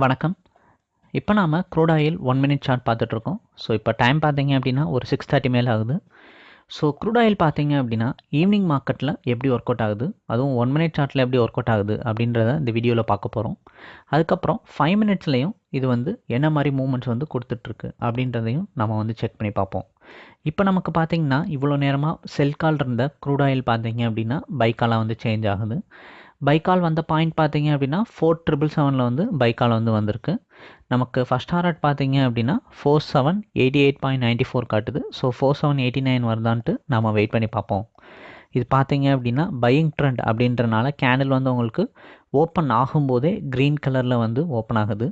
வணக்கம். இப்போ நாம் crude oil one minute chart பார்த்துட்ருக்கோம். ஸோ இப்போ டைம் பார்த்தீங்க அப்படின்னா ஒரு சிக்ஸ் தேர்ட்டி மேலே ஆகுது. ஸோ க்ரூட் ஆயில் பார்த்தீங்க அப்படின்னா ஈவினிங் மார்க்கெட்டில் எப்படி ஒர்க் அவுட் ஆகுது? அதுவும் ஒன் மினிட் சார்ட்டில் எப்படி ஒர்க் அவுட் ஆகுது அப்படின்றத இந்த வீடியோவில் பார்க்க போகிறோம் அதுக்கப்புறம் ஃபைவ் மினிட்ஸ்லேயும் இது வந்து என்ன மாதிரி மூமெண்ட்ஸ் வந்து கொடுத்துட்ருக்கு அப்படின்றதையும் நம்ம வந்து செக் பண்ணி பார்ப்போம். இப்போ நமக்கு பார்த்தீங்கன்னா இவ்வளோ நேரமாக செல் கால் இருந்த க்ரூட் ஆயில் பார்த்தீங்க அப்படின்னா பைக்காலாம் வந்து சேஞ்ச் ஆகுது. பைக்கால் வந்த பாயிண்ட் பார்த்தீங்க அப்படின்னா ஃபோர் ட்ரிபிள் செவனில் வந்து பைக்கால் வந்து வந்திருக்கு. நமக்கு ஃபஸ்ட் ஹாரட் பார்த்தீங்க அப்படின்னா four seven eighty eight point ninety four காட்டுது. So four seven eighty nine வருதான்ட்டு நம்ம வெயிட் பண்ணி பார்ப்போம். இது பார்த்தீங்க அப்படின்னா பையிங் ட்ரெண்ட் அப்படின்றனால கேண்டில் வந்து உங்களுக்கு ஓப்பன் ஆகும்போதே க்ரீன் கலரில் வந்து ஓப்பன் ஆகுது.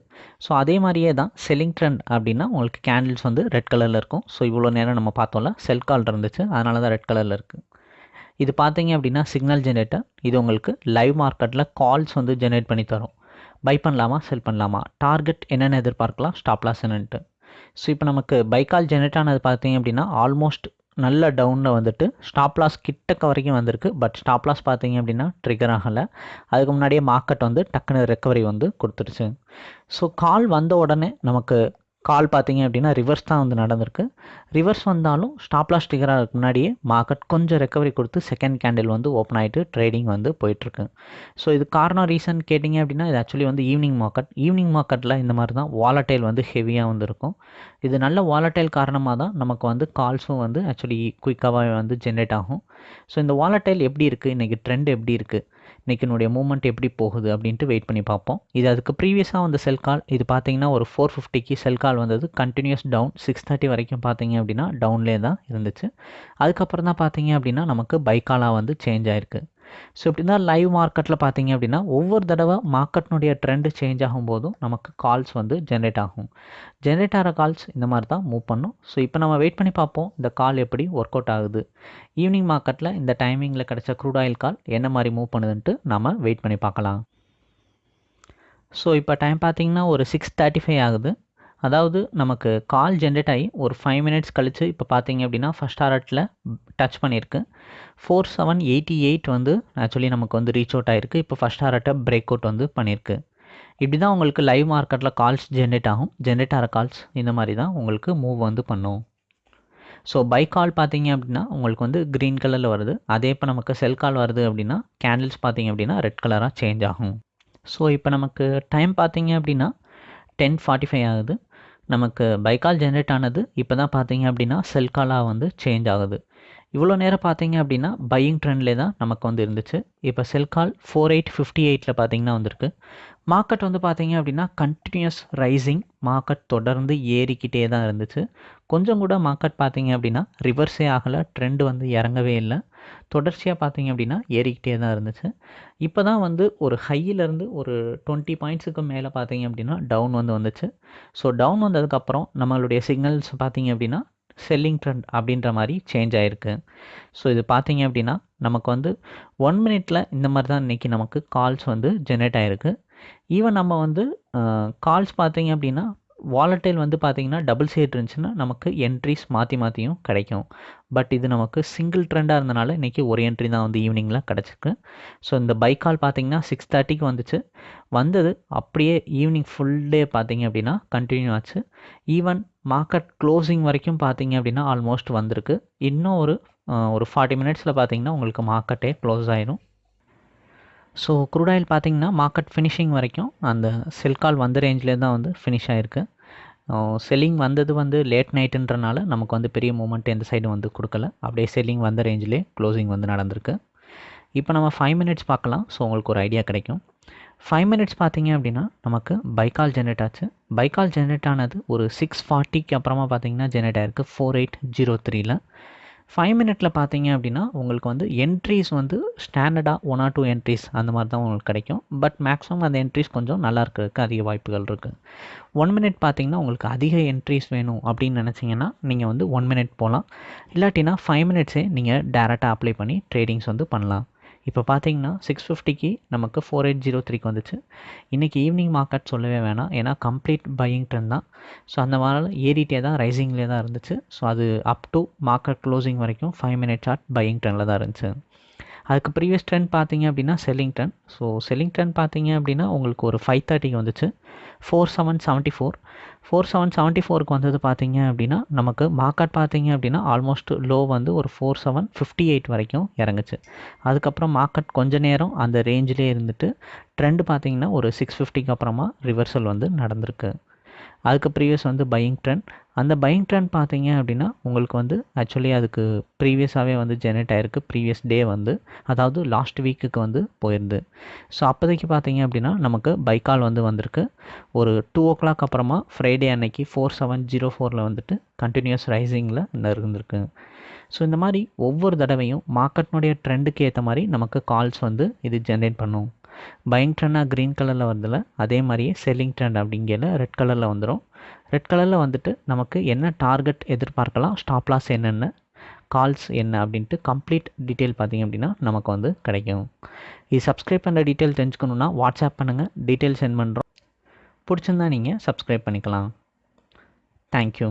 ஸோ அதே மாதிரியே தான் செல்லிங் ட்ரெண்ட் அப்படின்னா உங்களுக்கு கேண்டில்ஸ் வந்து ரெட் கலரில் இருக்கும். ஸோ இவ்வளோ நேரம் நம்ம பார்த்தோம்ல செல் கால் இருந்துச்சு. அதனால தான் ரெட் கலரில் இருக்குது இது பார்த்தீங்க அப்படின்னா சிக்னல் ஜென்ரேட்டர் இது உங்களுக்கு லைவ் மார்க்கெட்டில் கால்ஸ் வந்து ஜென்ரேட் பண்ணி தரும். பை பண்ணலாமா செல் பண்ணலாமா? டார்கெட் என்னென்ன எதிர்பார்க்கலாம் ஸ்டாப்லாஸ் என்னன்ட்டு. ஸோ இப்போ நமக்கு பைக்கால் ஜென்ரேட் ஆனது பார்த்தீங்க அப்படின்னா ஆல்மோஸ்ட் நல்ல டவுனில் வந்துட்டு ஸ்டாப்லாஸ் கிட்டக்க வரைக்கும் வந்திருக்கு. பட் ஸ்டாப்லாஸ் பார்த்தீங்க அப்படின்னா ட்ரிகர் ஆகலை. அதுக்கு முன்னாடியே மார்க்கெட் வந்து டக்குன்னு ரெக்கவரி வந்து கொடுத்துருச்சு. ஸோ கால் வந்த உடனே நமக்கு கால் பார்த்தீங்க அப்படின்னா ரிவர்ஸ் தான் வந்து நடந்திருக்கு. ரிவர்ஸ் வந்தாலும் ஸ்டாப் லாஸ் முன்னாடியே மார்க்கெட் கொஞ்சம் ரெக்கவரி கொடுத்து செகண்ட் கேண்டில் வந்து ஓப்பன் ஆகிட்டு ட்ரேடிங் வந்து போயிட்டுருக்கு. ஸோ இது காரணம் ரீசன் கேட்டிங்க அப்படின்னா இது ஆக்சுவலி வந்து ஈவினிங் மார்க்கெட் ஈவினிங் மார்க்கெட்டில் இந்த மாதிரி தான் வாலட்டைல் வந்து ஹெவியாக வந்து இருக்கும். இது நல்ல வாலட்டைல் காரணமாக தான் நமக்கு வந்து கால்ஸும் வந்து ஆக்சுவலி குயிக்காகவே வந்து ஜென்ரேட் ஆகும். ஸோ இந்த வாலட்டைல் எப்படி இருக்குது இன்றைக்கி ட்ரெண்ட் எப்படி இருக்குது இன்றைக்கினுடைய மூமெண்ட் எப்படி போகுது அப்படின்ட்டு வெயிட் பண்ணி பார்ப்போம். இது அதுக்கு ப்ரீவியஸாக வந்த செல் கால் இது பார்த்தீங்கன்னா ஒரு ஃபோர் ஃபிஃப்டிக்கு செல் கால் வந்தது. கண்டினியூஸ் டவுன் சிக்ஸ் தேர்ட்டி வரைக்கும் பார்த்தீங்க அப்படின்னா டவுன்லேயே தான் இருந்துச்சு. அதுக்கப்புறம் தான் பார்த்தீங்க அப்படின்னா நமக்கு பைக்காலாக வந்து சேஞ்ச் ஆயிருக்கு. ஸோ இப்படி தான் லைவ் மார்க்கெட்டில் பார்த்தீங்க அப்படின்னா ஒவ்வொரு தடவை மார்க்கெட்னுடைய ட்ரெண்டு சேஞ்ச் ஆகும்போதும் நமக்கு கால்ஸ் வந்து ஜென்ரேட் ஆகும். ஜென்ரேட் ஆகிற கால்ஸ் இந்த மாதிரி தான் மூவ் பண்ணும். ஸோ இப்போ நம்ம வெயிட் பண்ணி பார்ப்போம் இந்த கால் எப்படி ஒர்க் அவுட் ஆகுது. ஈவினிங் மார்க்கெட்டில் இந்த டைமிங்கில் கிடச்ச க்ரூட் ஆயில் கால் என்ன மாதிரி மூவ் பண்ணுதுன்ட்டு நம்ம வெயிட் பண்ணி பார்க்கலாம். ஸோ இப்போ டைம் பார்த்தீங்கன்னா ஒரு சிக்ஸ் தேர்ட்டி ஃபைவ் ஆகுது. அதாவது நமக்கு கால் ஜென்ரேட் ஆகி ஒரு ஃபைவ் மினிட்ஸ் கழித்து இப்போ பார்த்தீங்க அப்படின்னா ஃபஸ்ட் ஆர்ட்டில் டச் பண்ணியிருக்கு. ஃபோர் செவன் எயிட்டி எயிட் வந்து ஆக்சுவலி நமக்கு வந்து ரீச் அவுட் ஆகிருக்கு இப்போ ஃபஸ்ட் ஆர்ட்டை பிரேக் அவுட் வந்து பண்ணியிருக்கு. இப்படி தான் உங்களுக்கு லைவ் மார்க்கெட்டில் கால்ஸ் ஜென்ரேட் ஆகும். ஜென்ரேட் ஆகிற கால்ஸ் இந்த மாதிரி தான் உங்களுக்கு மூவ் வந்து பண்ணும். ஸோ பை கால் பார்த்தீங்க அப்படின்னா உங்களுக்கு வந்து க்ரீன் கலரில் வருது. அதே இப்போ நமக்கு செல் கால் வருது அப்படின்னா கேண்டில்ஸ் பார்த்தீங்க அப்படின்னா ரெட் கலராக சேஞ்ச் ஆகும். ஸோ இப்போ நமக்கு டைம் பார்த்தீங்க அப்படின்னா டென் ஃபார்ட்டி ஃபைவ் ஆகுது. நமக்கு பைக்கால் ஜென்ரேட் ஆனது இப்போ தான் பார்த்தீங்க அப்படின்னா செல்காலாக வந்து சேஞ்ச் ஆகுது. இவ்வளோ நேரம் பார்த்தீங்க அப்படின்னா பையிங் ட்ரெண்ட்லே தான் நமக்கு வந்து இருந்துச்சு. இப்போ sell call four eight fifty எயிட்டில் பார்த்தீங்கன்னா வந்திருக்கு. மார்க்கெட் வந்து பார்த்தீங்க அப்படின்னா கண்டினியூஸ் ரைசிங் மார்க்கெட் தொடர்ந்து ஏறிக்கிட்டே தான் இருந்துச்சு. கொஞ்சம் கூட மார்க்கெட் பார்த்தீங்க அப்படின்னா ரிவர்ஸே ஆகலை. ட்ரெண்டு வந்து இறங்கவே இல்லை. தொடர்ச்சியாக பார்த்தீங்க அப்படின்னா ஏறிக்கிட்டே தான் இருந்துச்சு. இப்போ தான் வந்து ஒரு ஹையிலேருந்து ஒரு டுவெண்ட்டி பாயிண்ட்ஸுக்கு மேலே பார்த்தீங்க அப்படின்னா டவுன் வந்து வந்துச்சு. ஸோ டவுன் வந்ததுக்கப்புறம் நம்மளுடைய சிக்னல்ஸ் பார்த்தீங்க அப்படின்னா செல்லிங் ட்ரெண்ட் அப்படின்ற மாதிரி சேஞ்ச் ஆகிருக்கு ஸோ இது பார்த்தீங்க அப்படின்னா நமக்கு வந்து ஒன் மினிட்டில் இந்த மாதிரி தான் இன்றைக்கி நமக்கு கால்ஸ் வந்து ஜென்ரேட் ஆகிருக்கு ஈவன் நம்ம வந்து கால்ஸ் பார்த்தீங்க அப்படின்னா வாலட்டைல் வந்து பார்த்திங்கன்னா டபுள் சைட் இருந்துச்சுன்னா நமக்கு என்ட்ரிஸ் மாற்றி மாற்றியும் கிடைக்கும். பட் இது நமக்கு சிங்கிள் ட்ரெண்டாக இருந்தனால இன்றைக்கி ஒரு என்ட்ரி தான் வந்து ஈவினிங்கில் கிடச்சிருக்கு. ஸோ இந்த பைக் கால் பார்த்திங்கன்னா சிக்ஸ் தேர்ட்டிக்கு வந்துச்சு. வந்தது அப்படியே ஈவினிங் ஃபுல் டே பார்த்திங்க அப்படின்னா கண்டினியூ ஆச்சு. ஈவன் மார்க்கெட் க்ளோசிங் வரைக்கும் பார்த்திங்க அப்படின்னா ஆல்மோஸ்ட் வந்திருக்கு. இன்னும் ஒரு ஒரு ஃபார்ட்டி மினிட்ஸில் பார்த்திங்கன்னா உங்களுக்கு மார்க்கெட்டே க்ளோஸ் ஆயிரும். ஸோ க்ரூட் ஆயில் பார்த்தீங்கன்னா மார்க்கெட் ஃபினிஷிங் வரைக்கும் அந்த செல் கால் வந்த ரேஞ்சிலே தான் வந்து ஃபினிஷ் ஆகிருக்கு செல்லிங் வந்தது வந்து லேட் நைட்டுன்றனால நமக்கு வந்து பெரிய மூமெண்ட் எந்த சைடும் வந்து கொடுக்கல. அப்படியே செல்லிங் வந்த ரேஞ்சிலே க்ளோசிங் வந்து நடந்திருக்கு. இப்போ நம்ம ஃபைவ் மினிட்ஸ் பார்க்கலாம். ஸோ உங்களுக்கு ஒரு ஐடியா கிடைக்கும். ஃபைவ் மினிட்ஸ் பார்த்தீங்க அப்படின்னா நமக்கு பைக்கால் ஜென்ரேட் ஆச்சு. பைக்கால் ஜென்ரேட் ஆனது ஒரு சிக்ஸ் ஃபார்ட்டிக்கு அப்புறமா பார்த்தீங்கன்னா ஜென்ரேட் ஆயிருக்கு. ஃபோர் எயிட் ஜீரோ த்ரீல ஃபைவ் மினிட்டில் பார்த்தீங்க அப்படின்னா உங்களுக்கு வந்து என்ட்ரிஸ் வந்து ஸ்டாண்டர்டாக ஒன் ஆர் டூ என்ட்ரிஸ் அந்த மாதிரி தான் உங்களுக்கு கிடைக்கும். பட் மேக்ஸிமம் அந்த என்ட்ரிஸ் கொஞ்சம் நல்லா இருக்கிறதுக்கு அதிக வாய்ப்புகள் இருக்குது ஒன் மினிட் பார்த்தீங்கன்னா உங்களுக்கு அதிக என்ட்ரிஸ் வேணும் அப்படின்னு நினச்சிங்கன்னா நீங்கள் வந்து ஒன் மினிட் போகலாம் இல்லாட்டினா ஃபைவ் மினிட்ஸே நீங்கள் டேரெக்டாக அப்ளை பண்ணி ட்ரேடிங்ஸ் வந்து பண்ணலாம். இப்போ பார்த்தீங்கன்னா சிக்ஸ் ஃபிஃப்டிக்கு நமக்கு ஃபோர் எயிட் ஜீரோ த்ரீக்கு வந்துச்சு. இன்றைக்கி ஈவினிங் மார்க்கெட் சொல்லவே வேணாம். ஏன்னா கம்ப்ளீட் பையிங் ட்ரெண்ட் தான். ஸோ அந்த மாதிரி ஏறிட்டே தான் ரைசிங்லேயே தான் இருந்துச்சு. ஸோ அது அப் டு மார்க்கெட் க்ளோசிங் வரைக்கும் ஃபைவ் மினிட் சார்ட் பையிங் ட்ரெண்டில் தான் இருந்துச்சு. அதுக்கு ப்ரீவியஸ் ட்ரெண்ட் பார்த்தீங்க அப்படின்னா selling trend so selling trend பார்த்தீங்க அப்படின்னா உங்களுக்கு ஒரு ஃபைவ் தேர்ட்டிக்கு வந்துச்சு. Four seven seventy four four seven seventy ஃபோருக்கு வந்தது பார்த்தீங்க அப்படின்னா நமக்கு மார்க்கெட் பார்த்தீங்க அப்படின்னா ஆல்மோஸ்ட் லோ வந்து ஒரு ஃபோர் செவன் ஃபிஃப்டி எயிட் வரைக்கும் இறங்குச்சு. அதுக்கப்புறம் மார்க்கெட் கொஞ்ச நேரம் அந்த ரேஞ்சிலே இருந்துட்டு ட்ரெண்ட் பார்த்தீங்கன்னா ஒரு சிக்ஸ் ஃபிஃப்டிக்கு அப்புறமா ரிவர்சல் வந்து நடந்திருக்கு. அதுக்கு ப்ரீவியஸ் வந்து பையிங் ட்ரெண்ட் அந்த பையிங் ட்ரெண்ட் பார்த்தீங்க அப்படின்னா உங்களுக்கு வந்து ஆக்சுவலி அதுக்கு ப்ரீவியஸாகவே வந்து ஜெனரேட் ஆகிருக்கு ப்ரீவியஸ் டே வந்து அதாவது லாஸ்ட் வீக்குக்கு வந்து போயிருந்து ஸோ அப்போதைக்கு பார்த்தீங்க அப்படின்னா நமக்கு பைக்கால் வந்து வந்திருக்கு. ஒரு டூ ஓ கிளாக் அப்புறமா ஃப்ரைடே அன்னைக்கு ஃபோர் செவன் ஜீரோ ஃபோரில் வந்துட்டு கண்டினியூஸ் ரைசிங்கில் இருந்திருக்கு ஸோ இந்த மாதிரி ஒவ்வொரு தடவையும் மார்க்கெட்னுடைய ட்ரெண்டுக்கு ஏற்ற மாதிரி நமக்கு கால்ஸ் வந்து இது ஜென்ரேட் பண்ணும். பையிங் ட்ரெண்டாக க்ரீன் கலரில் வருதுல அதே மாதிரியே செல்லிங் ட்ரெண்ட் அப்படிங்கிற ரெட் கலரில் வந்துடும் ரெட் கலரில் வந்துட்டு நமக்கு என்ன டார்கெட் எதிர்பார்க்கலாம் ஸ்டாப் லாஸ் என்னென்ன கால்ஸ் என்ன அப்படின்ட்டு கம்ப்ளீட் டீட்டெயில் பார்த்தீங்க அப்படின்னா நமக்கு வந்து கிடைக்கும். இது சப்ஸ்கிரைப் பண்ணுற டீட்டெயில் தெரிஞ்சுக்கணுன்னா வாட்ஸ்அப் பண்ணுங்கள் டீட்டெயில் சென்ட் பண்ணுறோம் பிடிச்சிருந்தா நீங்கள் சப்ஸ்கிரைப் பண்ணிக்கலாம். தேங்க்யூ